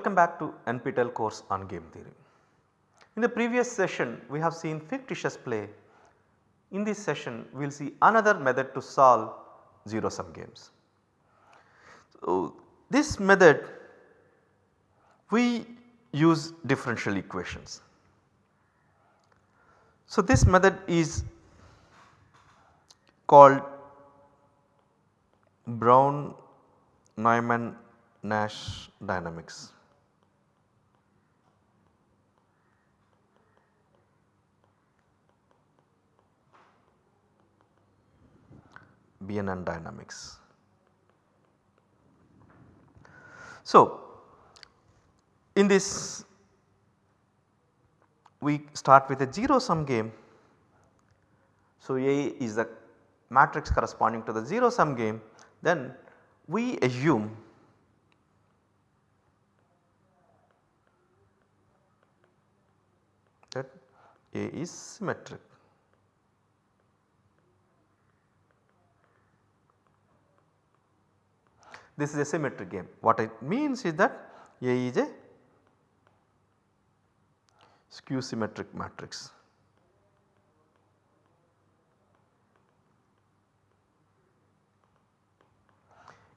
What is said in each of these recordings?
Welcome back to NPTEL course on game theory. In the previous session we have seen fictitious play. In this session we will see another method to solve 0 sum games. So, this method we use differential equations. So, this method is called Brown Neumann Nash dynamics. BNN dynamics. So, in this we start with a 0 sum game. So, A is the matrix corresponding to the 0 sum game then we assume that A is symmetric. This is a symmetric game. What it means is that A is a skew symmetric matrix.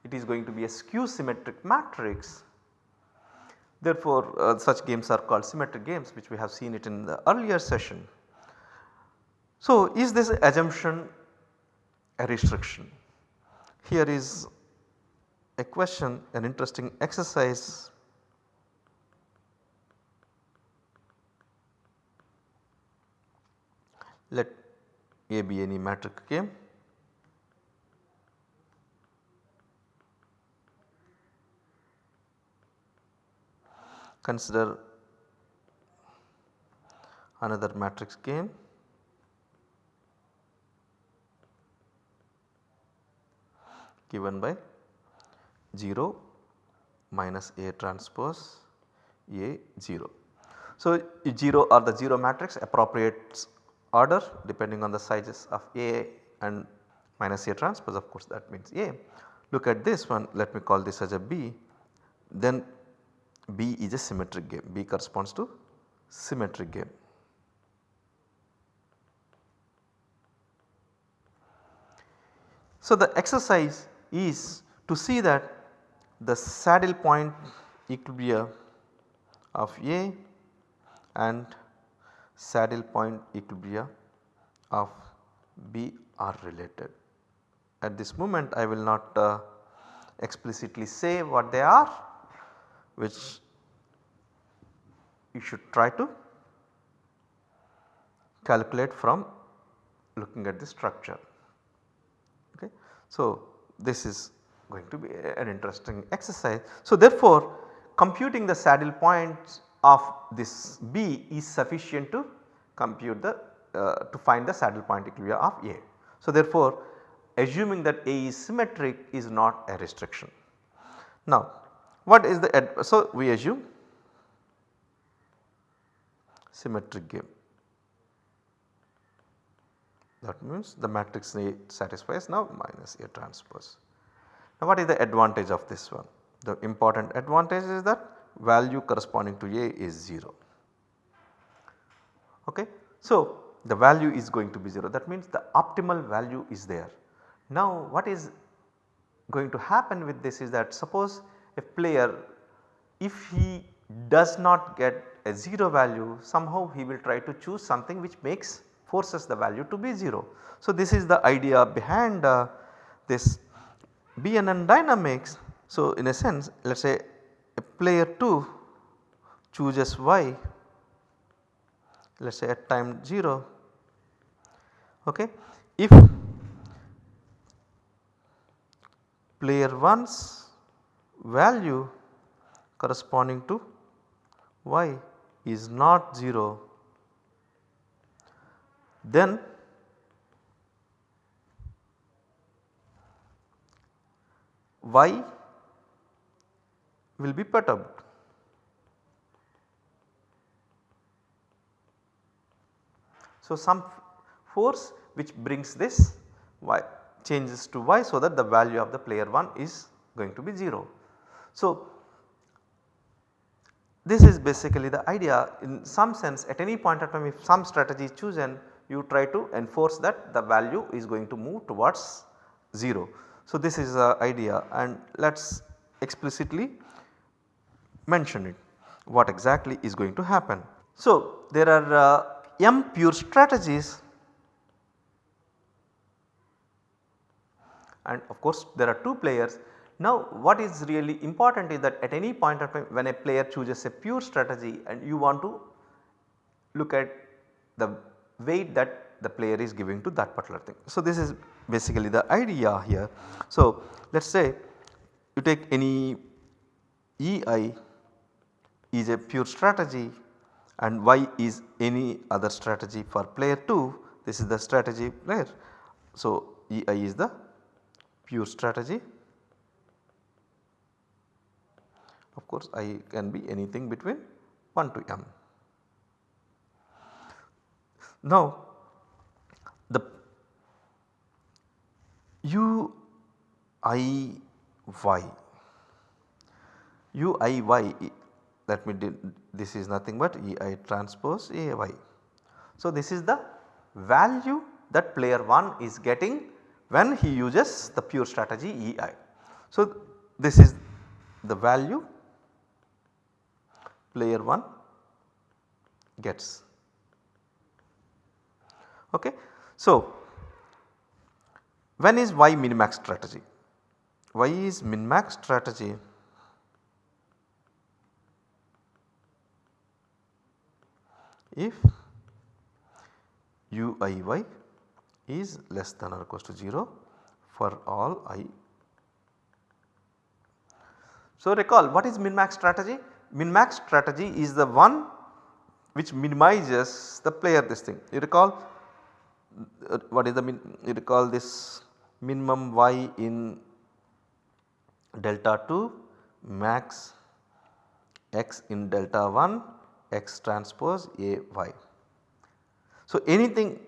It is going to be a skew symmetric matrix. Therefore, uh, such games are called symmetric games which we have seen it in the earlier session. So, is this assumption a restriction? Here is a question an interesting exercise. Let A be any matrix game consider another matrix game given by 0 minus A transpose A 0. So, 0 or the 0 matrix appropriate order depending on the sizes of A and minus A transpose of course that means A. Look at this one let me call this as a B then B is a symmetric game B corresponds to symmetric game. So, the exercise is to see that the saddle point equilibria of A and saddle point equilibria of B are related. At this moment I will not uh, explicitly say what they are which you should try to calculate from looking at the structure. Okay. So, this is going to be an interesting exercise. So, therefore, computing the saddle points of this B is sufficient to compute the uh, to find the saddle point equilibria of A. So, therefore, assuming that A is symmetric is not a restriction. Now, what is the so we assume symmetric game that means the matrix A satisfies now minus A transpose. Now what is the advantage of this one? The important advantage is that value corresponding to A is 0. Okay. So the value is going to be 0 that means the optimal value is there. Now what is going to happen with this is that suppose a player if he does not get a 0 value somehow he will try to choose something which makes forces the value to be 0. So this is the idea behind uh, this BNN dynamics. So in a sense let us say a player 2 chooses y let us say at time 0 okay. If player 1's value corresponding to y is not 0 then y will be perturbed. So, some force which brings this y changes to y so that the value of the player 1 is going to be 0. So, this is basically the idea in some sense at any point of time if some strategy is chosen you try to enforce that the value is going to move towards 0. So, this is the idea and let us explicitly mention it what exactly is going to happen. So, there are uh, m pure strategies and of course there are 2 players. Now what is really important is that at any point of time when a player chooses a pure strategy and you want to look at the weight that the player is giving to that particular thing. So this is basically the idea here. So let us say you take any EI is a pure strategy and Y is any other strategy for player 2 this is the strategy player. So EI is the pure strategy of course I can be anything between 1 to m. Now the u i y u i y let me this is nothing but e i transpose a y. So this is the value that player 1 is getting when he uses the pure strategy e i. So this is the value player 1 gets. Okay. So, when is y min max strategy? Y is min max strategy if u i y is less than or equals to 0 for all i. So, recall what is min max strategy? Min max strategy is the one which minimizes the player this thing. You recall uh, what is the min you recall this minimum y in delta 2 max x in delta 1 x transpose a y. So, anything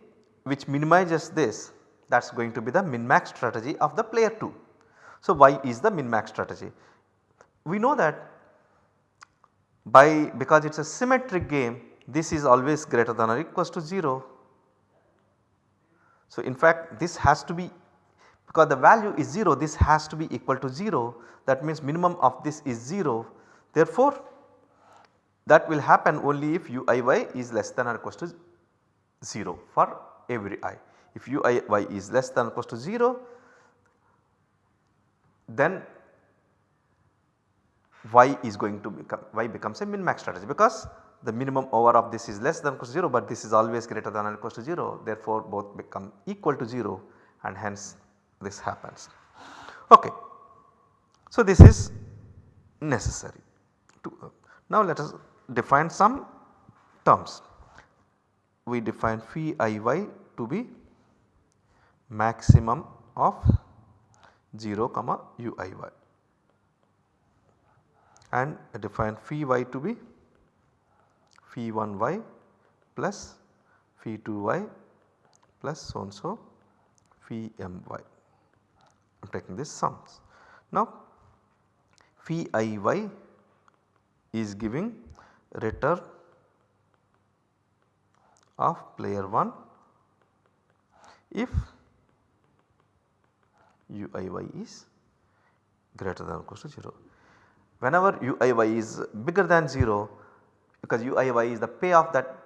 which minimizes this that is going to be the min max strategy of the player 2. So, y is the min max strategy. We know that by because it is a symmetric game this is always greater than or equals to 0 so, in fact this has to be because the value is 0 this has to be equal to 0 that means minimum of this is 0 therefore that will happen only if uiy is less than or equals to 0 for every i. If uiy is less than or equals to 0 then y is going to become y becomes a min max strategy. Because the minimum over of this is less than or equal to 0 but this is always greater than or equal to 0 therefore both become equal to 0 and hence this happens. Okay. So this is necessary. To, now let us define some terms. We define phi iy to be maximum of 0 comma uiy and define phi y to be phi 1 y plus phi 2 y plus so and so phi m y. I am taking this sums. Now phi i y is giving return of player 1 if u i y is greater than or equal to 0. Whenever u i y is bigger than 0 because UIY is the payoff that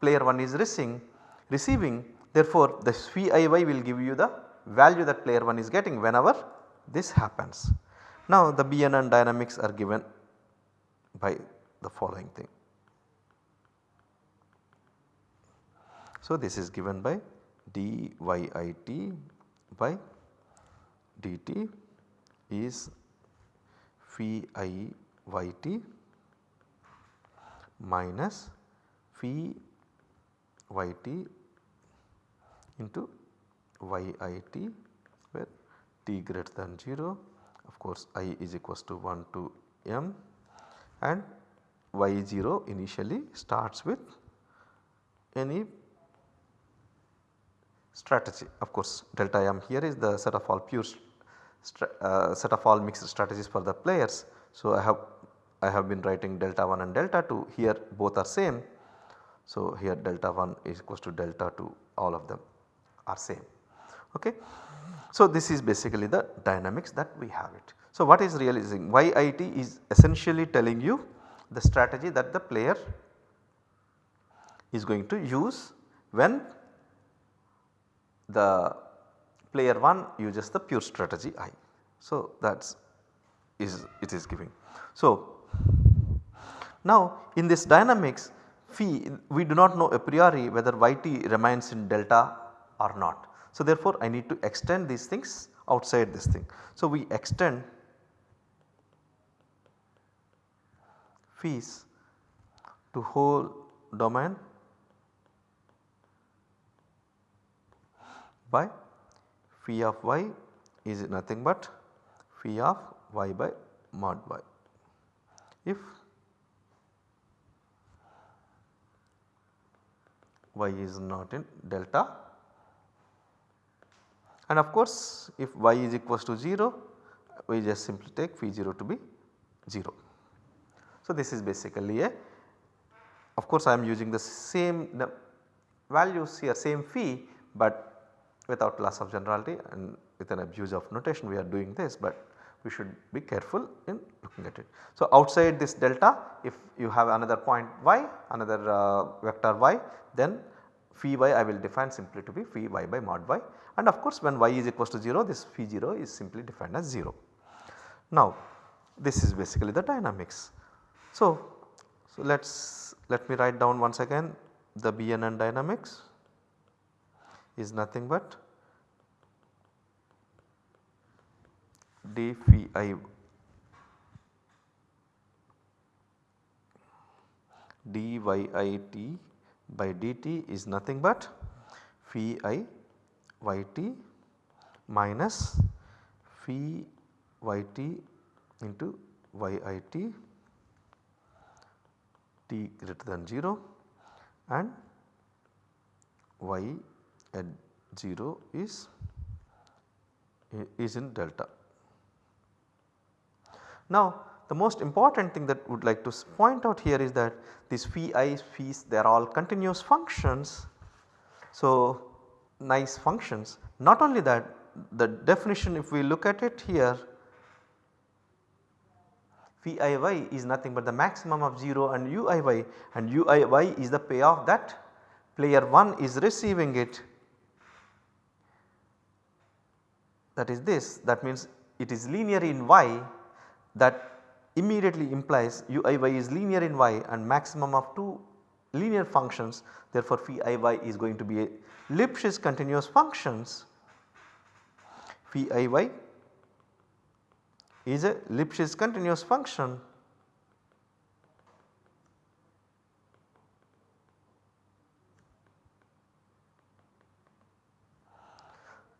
player 1 is receiving, receiving therefore the VIY will give you the value that player 1 is getting whenever this happens. Now the BNN dynamics are given by the following thing. So this is given by dyit by dt is phi i yt minus phi yt into yit where t greater than 0 of course i is equals to 1 to m and y0 initially starts with any strategy of course delta m here is the set of all pure uh, set of all mixed strategies for the players. So, I have I have been writing delta 1 and delta 2 here both are same. So, here delta 1 is equals to delta 2 all of them are same. Okay. So, this is basically the dynamics that we have it. So, what is realizing YIT is essentially telling you the strategy that the player is going to use when the player 1 uses the pure strategy I. So, that is it is giving. So, now in this dynamics phi we do not know a priori whether yt remains in delta or not. So, therefore, I need to extend these things outside this thing. So, we extend phis to whole domain by phi of y is nothing but phi of y by mod y. If y is not in delta and of course if y is equals to 0 we just simply take phi 0 to be 0. So this is basically a of course I am using the same the values here same phi but without loss of generality and with an abuse of notation we are doing this but we should be careful in looking at it. So outside this delta if you have another point y another uh, vector y then phi y I will define simply to be phi y by mod y and of course when y is equals to 0 this phi 0 is simply defined as 0. Now this is basically the dynamics. So, so let us let me write down once again the BNN dynamics is nothing but d phi i dyit by dt is nothing but phi i yt minus phi yt into yit t greater than 0 and y at 0 is is in delta. Now the most important thing that would like to point out here is that these phi i phis they are all continuous functions. So nice functions. Not only that the definition if we look at it here phi iy is nothing but the maximum of 0 and uiy and uiy is the payoff that player 1 is receiving it. That is this. That means it is linear in y. That immediately implies uiy is linear in y and maximum of 2 linear functions therefore phi iy is going to be a Lipschitz continuous functions. Phi iy is a Lipschitz continuous function.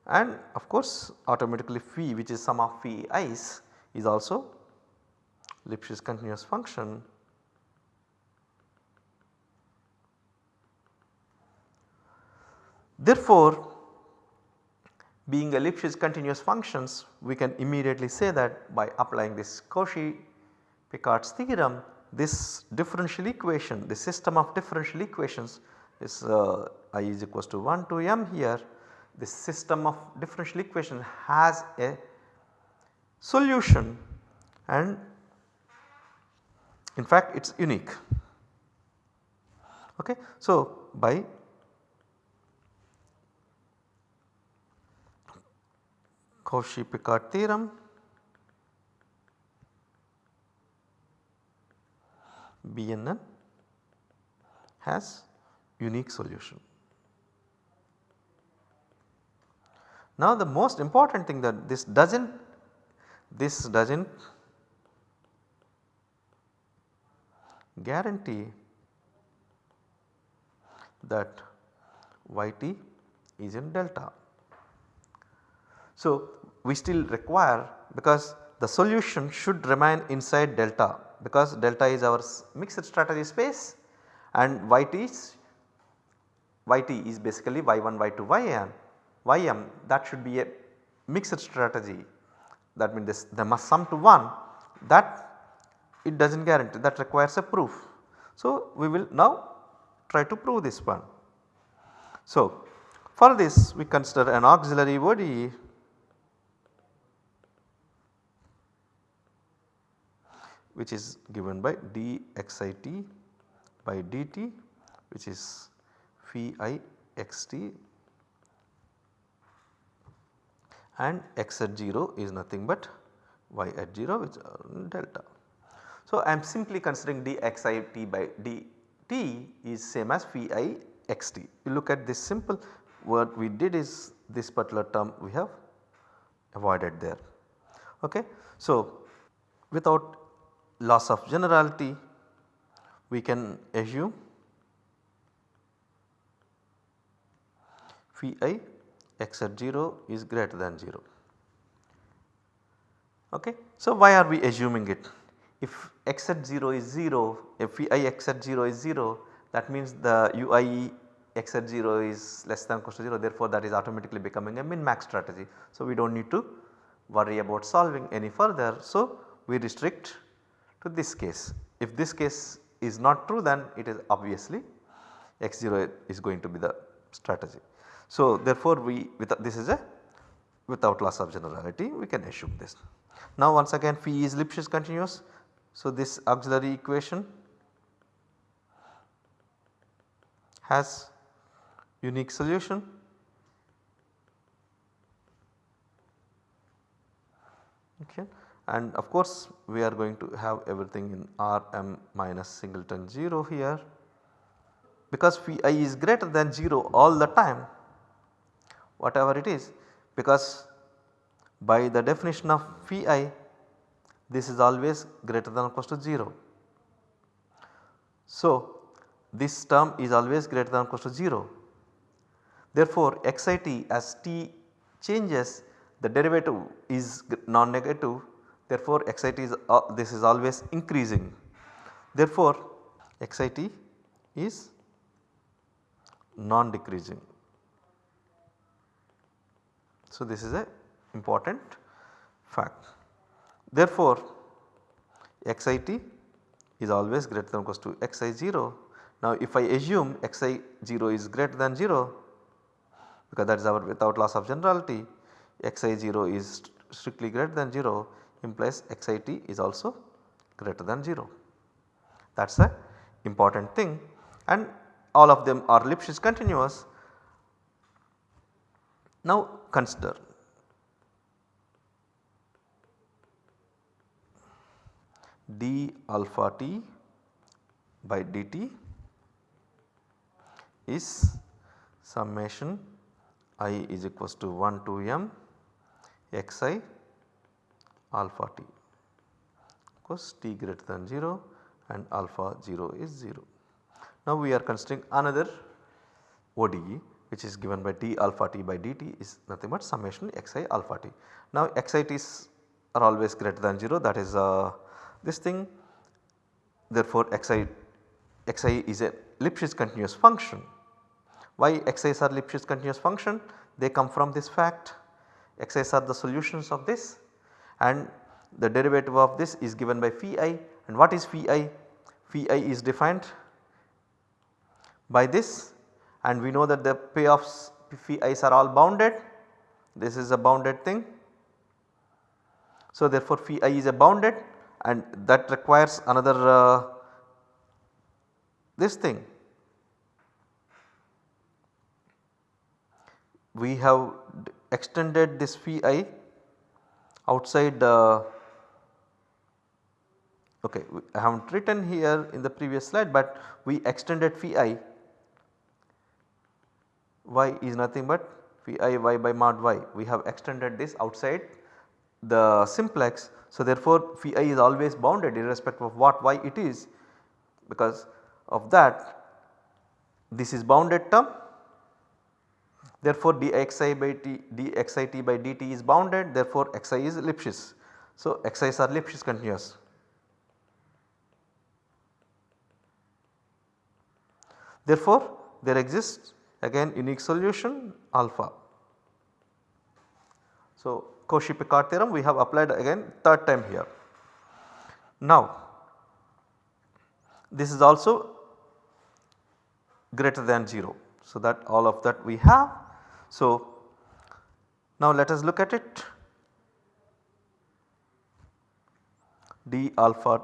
And of course automatically phi which is sum of phi i's is also Lipschitz continuous function Therefore, being a Lipschitz continuous functions we can immediately say that by applying this Cauchy-Picard's theorem this differential equation the system of differential equations is uh, i is equals to 1 to m here this system of differential equation has a solution and in fact it is unique. Okay. So, by Cauchy-Picard theorem BNN has unique solution. Now the most important thing that this does not this does not guarantee that yt is in delta. So we still require because the solution should remain inside delta because delta is our mixed strategy space and yt is yt is basically y1 y2 yn ym that should be a mixed strategy that means this must sum to 1 that it does not guarantee that requires a proof. So, we will now try to prove this one. So, for this we consider an auxiliary ODE which is given by dxit by dt which is phi xt and x at 0 is nothing but y at 0 which are delta. So, I am simply considering dxit by dt is same as phi xt. You look at this simple what we did is this particular term we have avoided there. Okay. So, without loss of generality we can assume phi x at 0 is greater than 0. Okay. So, why are we assuming it? If x at 0 is 0, if phi x at 0 is 0 that means the ui x at 0 is less than equal to 0 therefore that is automatically becoming a min max strategy. So, we do not need to worry about solving any further. So, we restrict to this case. If this case is not true then it is obviously x0 is going to be the strategy. So, therefore, we with this is a without loss of generality we can assume this. Now once again phi is Lipschitz continuous. So, this auxiliary equation has unique solution okay and of course we are going to have everything in R m minus singleton 0 here because phi is greater than 0 all the time whatever it is because by the definition of phi this is always greater than or equal to 0. So, this term is always greater than or equal to 0. Therefore, xit as t changes the derivative is non-negative therefore xit is uh, this is always increasing. Therefore, xit is non-decreasing. So, this is a important fact. Therefore, xit is always greater than or equal to xi0. Now, if I assume xi0 is greater than 0 because that is our without loss of generality xi0 is strictly greater than 0 implies xit is also greater than 0. That is a important thing. And all of them are Lipschitz continuous. Now consider. d alpha t by dt is summation i is equals to 1 to m xi alpha t because t greater than 0 and alpha 0 is 0. Now we are considering another ODE which is given by d alpha t by dt is nothing but summation xi alpha t. Now xit's are always greater than 0 that is uh, this thing therefore xi, xi is a Lipschitz continuous function. Why xi's are Lipschitz continuous function? They come from this fact xi's are the solutions of this and the derivative of this is given by phi i and what is phi i? Phi i is defined by this and we know that the payoffs phi i's are all bounded this is a bounded thing. So therefore phi i is a bounded and that requires another uh, this thing. We have extended this phi i outside uh, okay I have not written here in the previous slide but we extended phi i. Y is nothing but phi i y by mod y. We have extended this outside the simplex. So therefore phi i is always bounded irrespective of what y it is. Because of that this is bounded term therefore dxi by t by dt is bounded therefore xi is Lipschitz. So xi's are Lipschitz continuous. Therefore there exists again unique solution alpha. So, Cauchy Picard theorem we have applied again third time here. Now this is also greater than 0. So, that all of that we have. So, now let us look at it. d alpha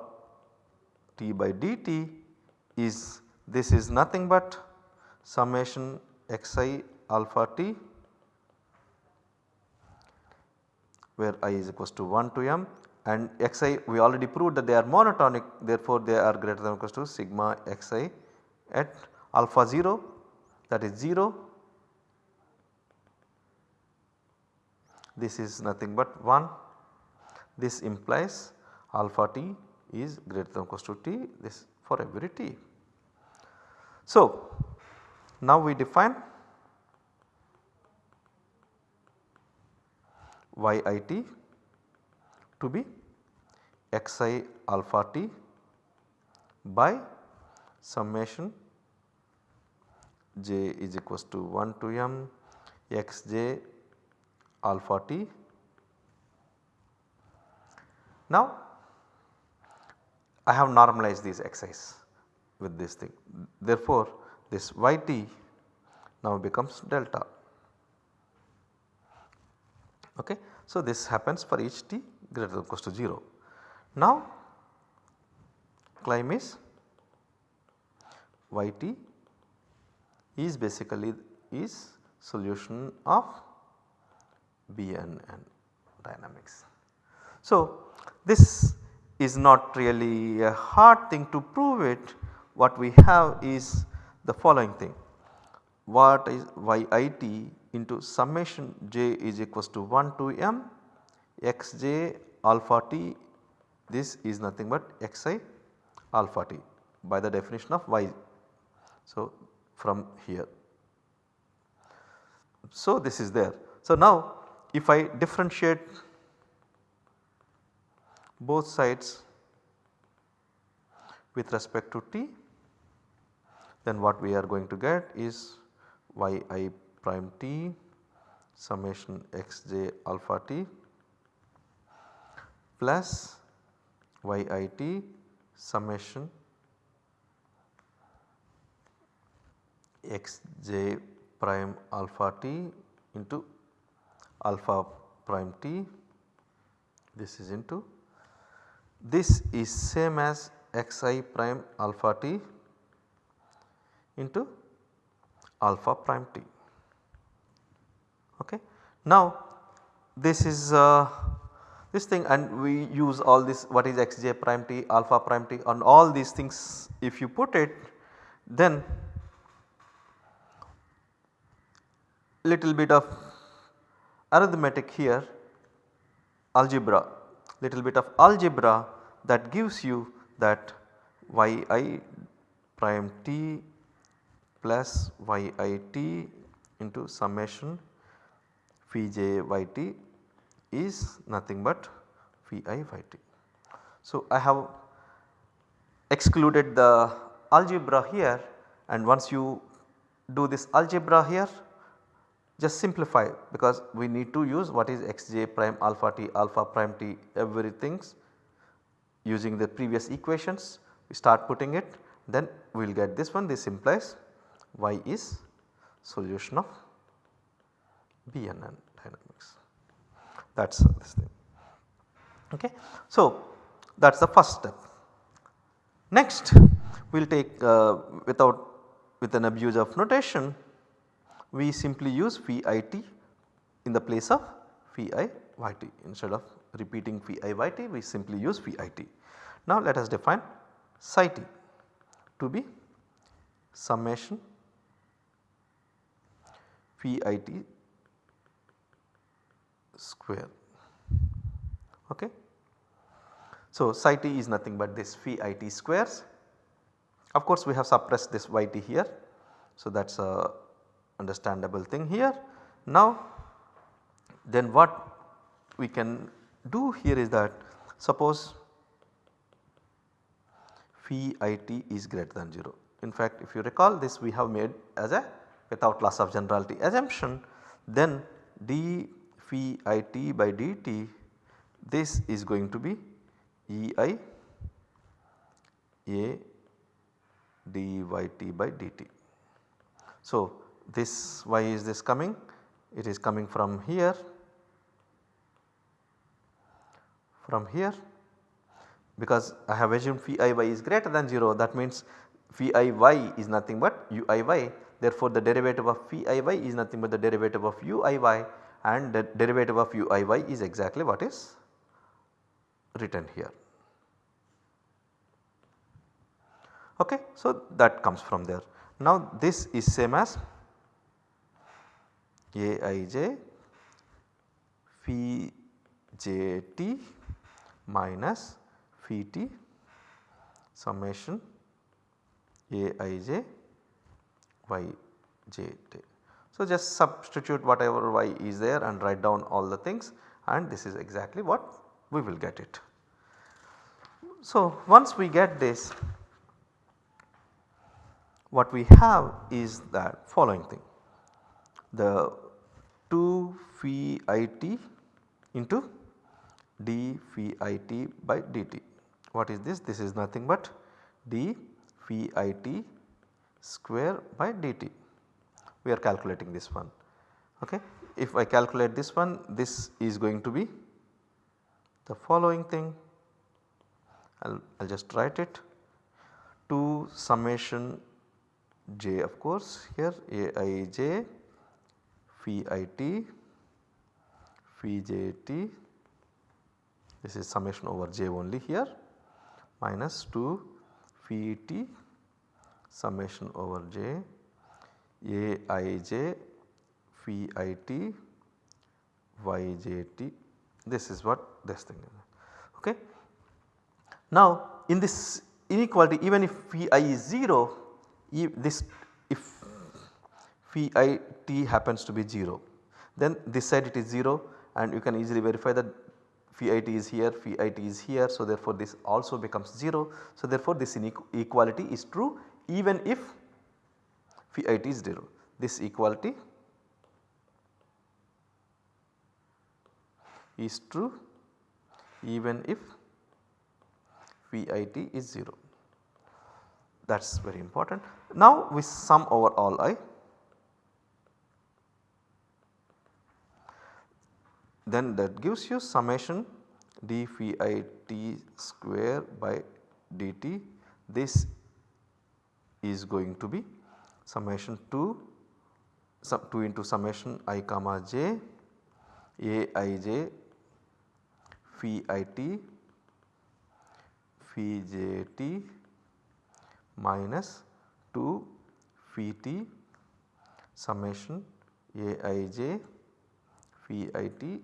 t by dt is this is nothing but summation xi alpha t where i is equals to 1 to m and xi we already proved that they are monotonic therefore they are greater than or equals to sigma xi at alpha 0 that is 0 this is nothing but 1 this implies alpha t is greater than or equals to t this for every t. So, now we define yit to be xi alpha t by summation j is equals to 1 to m xj alpha t. Now I have normalized these xi's with this thing therefore this yt now becomes delta. Okay. So, this happens for each t greater than or to 0. Now claim is yt is basically is solution of BNN dynamics. So, this is not really a hard thing to prove it what we have is the following thing what is yit into summation j is equals to 1 to m xj alpha t this is nothing but xi alpha t by the definition of y. So, from here. So, this is there. So, now if I differentiate both sides with respect to t then what we are going to get is yi prime t summation xj alpha t plus yit summation xj prime alpha t into alpha prime t this is into this is same as xi prime alpha t into alpha prime t. Okay. Now this is uh, this thing and we use all this what is xj prime t alpha prime t on all these things if you put it then little bit of arithmetic here algebra little bit of algebra that gives you that yi prime t plus yit into summation phi j yt is nothing but phi i yt. So, I have excluded the algebra here and once you do this algebra here just simplify because we need to use what is xj prime alpha t alpha prime t everything using the previous equations we start putting it then we will get this one this implies y is solution of BNN dynamics that is this thing. Okay. So, that is the first step. Next we will take uh, without with an abuse of notation we simply use phi it in the place of phi i yt instead of repeating phi i yt we simply use phi it. Now let us define psi t to be summation phi it square. Okay. So, psi t is nothing but this phi it squares. Of course, we have suppressed this yt here. So, that is a understandable thing here. Now, then what we can do here is that suppose phi it is greater than 0. In fact, if you recall this we have made as a without loss of generality assumption then d phi it by dt this is going to be E i a dyt by dt. So, this why is this coming? It is coming from here, from here because I have assumed phi iy is greater than 0 that means phi iy is nothing but uiy therefore the derivative of phi iy is nothing but the derivative of uiy and the derivative of uiy is exactly what is written here. Okay, so that comes from there. Now this is same as Aij phi jt minus phi t summation Aij yj So just substitute whatever y is there and write down all the things and this is exactly what we will get it. So once we get this what we have is that following thing the 2 phi it into d phi it by dt. What is this? This is nothing but d phi it square by dt. We are calculating this one. Okay. If I calculate this one this is going to be the following thing I will just write it 2 summation j of course here aij phi it phi jt this is summation over j only here minus 2 phi t summation over j aij phi it yjt this is what this thing is okay. Now in this inequality even if phi i is 0 if this if phi i t happens to be 0 then this side it is 0 and you can easily verify that phi i t is here phi i t is here. So therefore this also becomes 0. So therefore this inequality is true even if phi i t is 0. This equality is true even if phi i t is 0 that is very important. Now we sum over all i then that gives you summation d phi i t square by dt. This is going to be summation 2 sum 2 into summation i comma j a i j phi i t phi j t minus 2 phi t summation a i j phi i t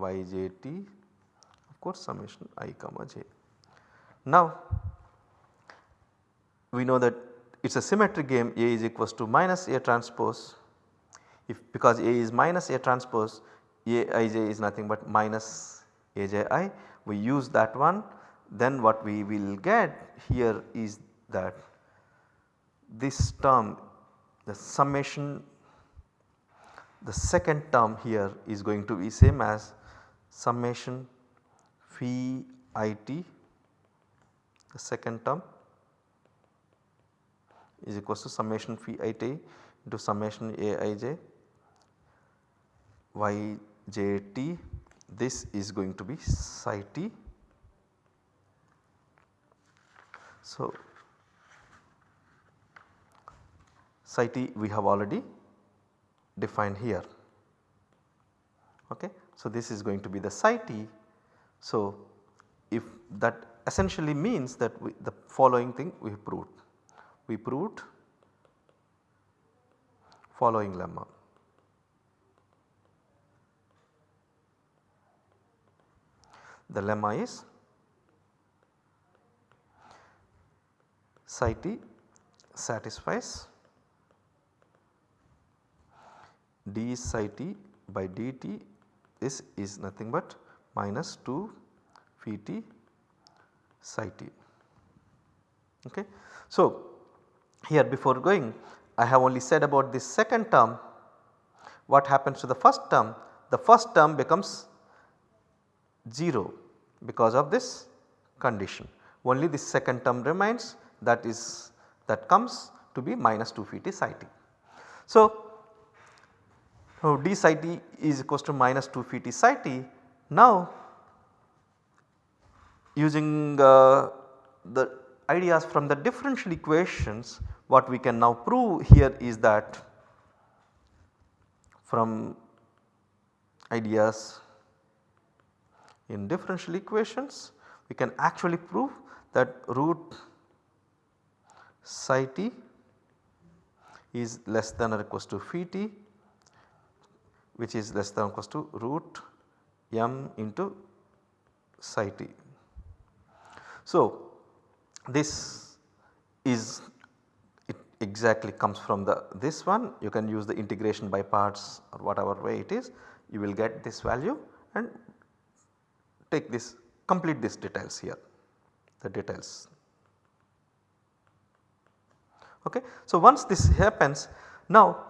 y j t of course summation i comma j. Now we know that it is a symmetric game A is equals to minus A transpose. If because A is minus A transpose A i j is nothing but minus A j i. We use that one. Then what we will get here is that this term the summation the second term here is going to be same as summation phi it the second term is equals to summation phi it into summation aij yjt this is going to be psi t. So, psi t we have already defined here. Okay. So, this is going to be the psi t. So, if that essentially means that we, the following thing we proved. We proved following lemma. The lemma is psi t satisfies d psi t by dt this is nothing but minus 2 phi t psi t. Okay. So, here before going I have only said about this second term what happens to the first term the first term becomes 0 because of this condition only the second term remains that is that comes to be minus 2 phi t psi t. So, so d psi t is equals to minus 2 phi t psi t. Now using uh, the ideas from the differential equations what we can now prove here is that from ideas in differential equations we can actually prove that root psi t is less than or equals to phi t which is less than or equals to root m into psi t. So, this is it exactly comes from the this one you can use the integration by parts or whatever way it is you will get this value and take this complete this details here the details. Okay. So, once this happens now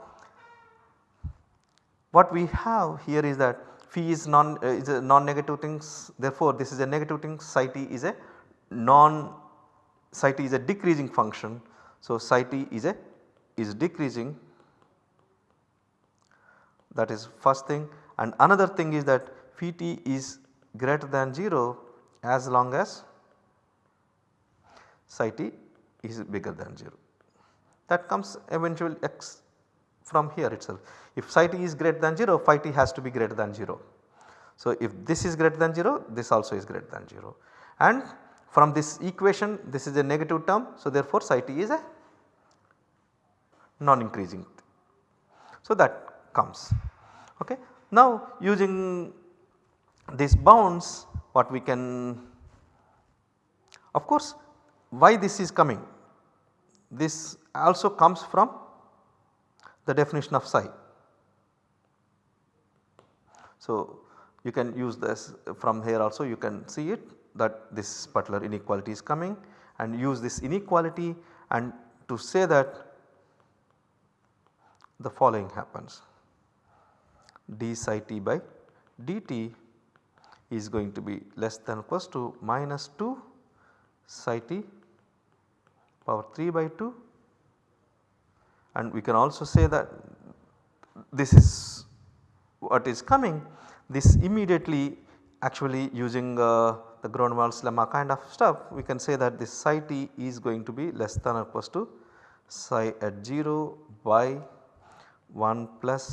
what we have here is that phi is non uh, is a non negative things therefore, this is a negative thing psi t is a non psi t is a decreasing function. So, psi t is a is decreasing that is first thing and another thing is that phi t is greater than 0 as long as psi t is bigger than 0 that comes eventually x from here itself. If psi t is greater than 0 phi t has to be greater than 0. So, if this is greater than 0 this also is greater than 0 and from this equation this is a negative term. So, therefore, psi t is a non increasing. So, that comes. Okay. Now, using these bounds what we can of course why this is coming this also comes from the definition of psi. So, you can use this from here also. You can see it that this particular inequality is coming and use this inequality and to say that the following happens. d psi t by dt is going to be less than or equals to minus 2 psi t power 3 by 2 and we can also say that this is what is coming this immediately actually using uh, the Gronwall's lemma kind of stuff we can say that this psi t is going to be less than or equals to psi at 0 by 1 plus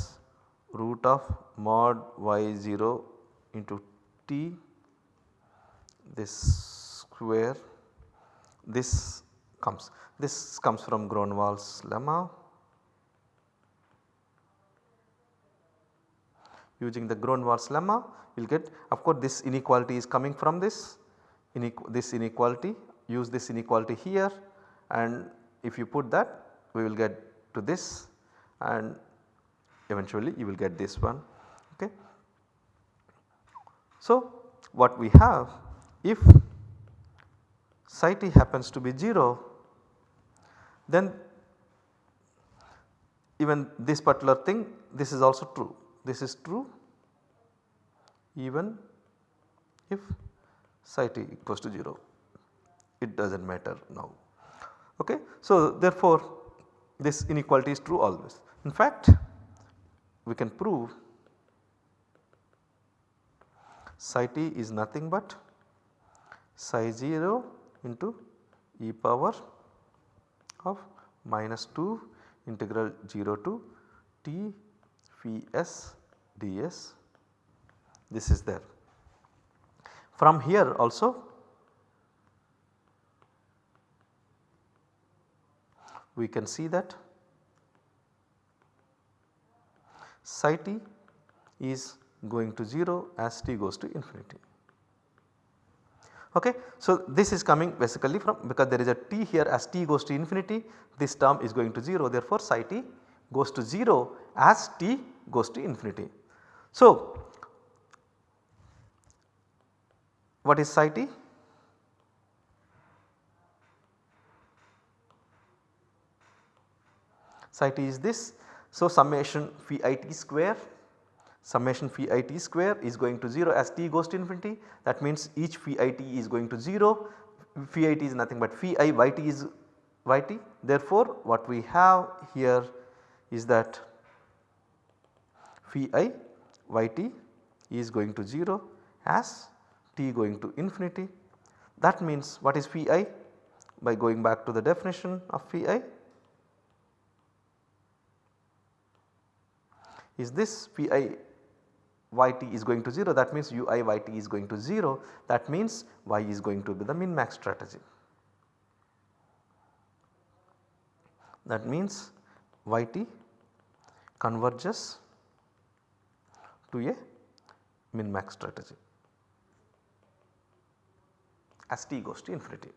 root of mod y 0 into t this square this comes. This comes from Gronwall's lemma. Using the Gronwall's lemma you will get of course this inequality is coming from this, this inequality use this inequality here and if you put that we will get to this and eventually you will get this one. Okay. So, what we have if psi t happens to be 0 then even this particular thing this is also true this is true even if psi t equals to 0 it does not matter now. Okay. So, therefore, this inequality is true always. In fact, we can prove psi t is nothing but psi 0 into e power of minus 2 integral 0 to t phi s ds this is there. From here also we can see that psi t is going to 0 as t goes to infinity. Okay. So, this is coming basically from because there is a t here as t goes to infinity this term is going to 0 therefore psi t goes to 0 as t goes to infinity. So, what is psi t? Psi t is this. So, summation phi i t square summation phi i t square is going to 0 as t goes to infinity that means each phi i t is going to 0 phi i t is nothing but phi i y t is yt. Therefore, what we have here is that phi i yt is going to 0 as t going to infinity. That means what is phi i by going back to the definition of phi i is this phi i yt is going to 0 that means ui yt is going to 0 that means y is going to be the min max strategy. That means yt converges to a min max strategy as t goes to infinity.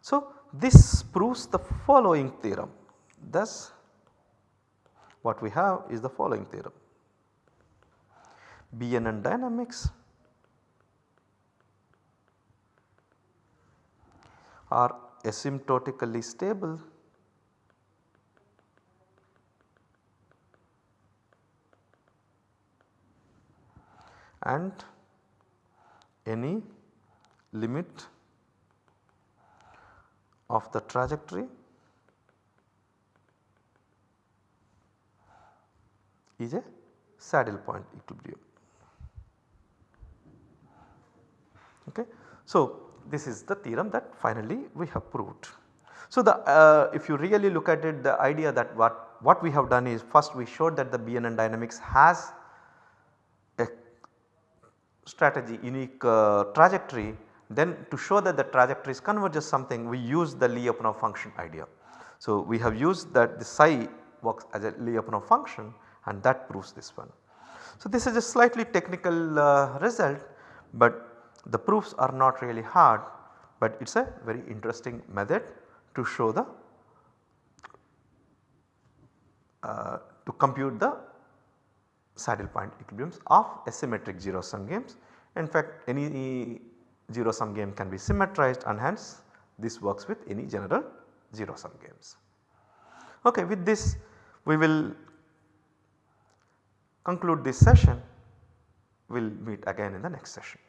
So, this proves the following theorem thus what we have is the following theorem. BNN dynamics are asymptotically stable and any limit of the trajectory is a saddle point equilibrium. Okay. So, this is the theorem that finally we have proved. So, the uh, if you really look at it the idea that what, what we have done is first we showed that the BNN dynamics has strategy unique uh, trajectory then to show that the trajectories converges something we use the Lyapunov function idea. So, we have used that the psi works as a Lyapunov function and that proves this one. So, this is a slightly technical uh, result, but the proofs are not really hard, but it is a very interesting method to show the uh, to compute the saddle point equilibriums of asymmetric 0 sum games. In fact, any 0 sum game can be symmetrized and hence this works with any general 0 sum games. Okay, with this we will conclude this session, we will meet again in the next session.